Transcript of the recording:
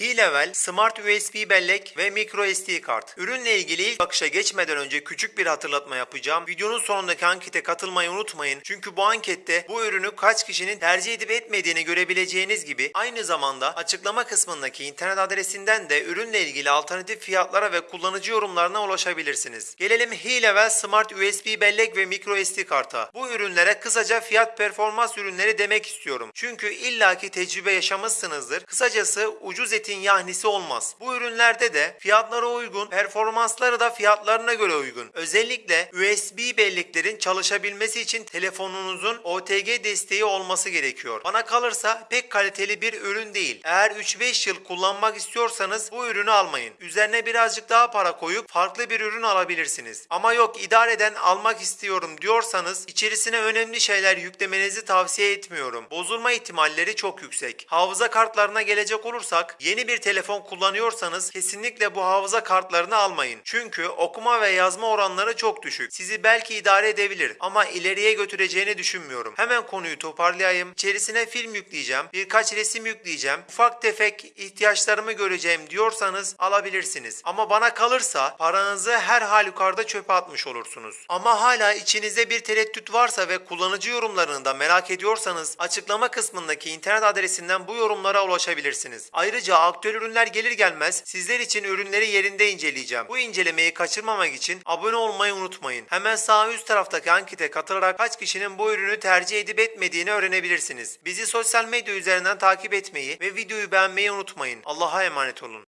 D-Level, Smart USB bellek ve micro SD kart. Ürünle ilgili ilk bakışa geçmeden önce küçük bir hatırlatma yapacağım. Videonun sonundaki ankete katılmayı unutmayın. Çünkü bu ankette bu ürünü kaç kişinin tercih edip etmediğini görebileceğiniz gibi aynı zamanda açıklama kısmındaki internet adresinden de ürünle ilgili alternatif fiyatlara ve kullanıcı yorumlarına ulaşabilirsiniz. Gelelim H-Level Smart USB bellek ve micro SD karta. Bu ürünlere kısaca fiyat performans ürünleri demek istiyorum. Çünkü illaki tecrübe yaşamışsınızdır. Kısacası ucuz etin yahnisi olmaz. Bu ürünlerde de fiyatlara uygun, performansları da fiyatlarına göre uygun. Özellikle USB belleklerin çalışabilmesi için telefonunuzun OTG desteği olması gerekiyor. Bana kalırsa pek kaliteli bir ürün değil. Eğer 3-5 yıl kullanmak istiyorsanız bu ürünü almayın. Üzerine birazcık daha para koyup farklı bir ürün alabilirsiniz. Ama yok idareden almak istiyorum diyorsanız içerisine önemli şeyler yüklemenizi tavsiye etmiyorum. Bozulma ihtimalleri çok yüksek. Hafıza kartlarına gelecek olursak yeni bir telefon kullanıyorsanız kesinlikle bu hafıza kartlarını almayın. Çünkü okuma ve yazma oranları çok düşük. Sizi belki idare edebilir ama ileriye götüreceğini düşünmüyorum. Hemen konuyu toparlayayım. İçerisine film yükleyeceğim, birkaç resim yükleyeceğim, ufak tefek ihtiyaçlarımı göreceğim diyorsanız alabilirsiniz. Ama bana kalırsa paranızı her halükarda çöpe atmış olursunuz. Ama hala içinizde bir tereddüt varsa ve kullanıcı yorumlarını da merak ediyorsanız açıklama kısmındaki internet adresinden bu yorumlara ulaşabilirsiniz. Ayrıca aktüel ürünler gelir gelmez sizler için ürünleri yerinde inceleyeceğim. Bu incelemeyi kaçırmamak için abone olmayı unutmayın. Hemen sağ üst taraftaki ankete katılarak kaç kişinin bu ürünü tercih edip etmediğini öğrenebilirsiniz. Bizi sosyal medya üzerinden takip etmeyi ve videoyu beğenmeyi unutmayın. Allah'a emanet olun.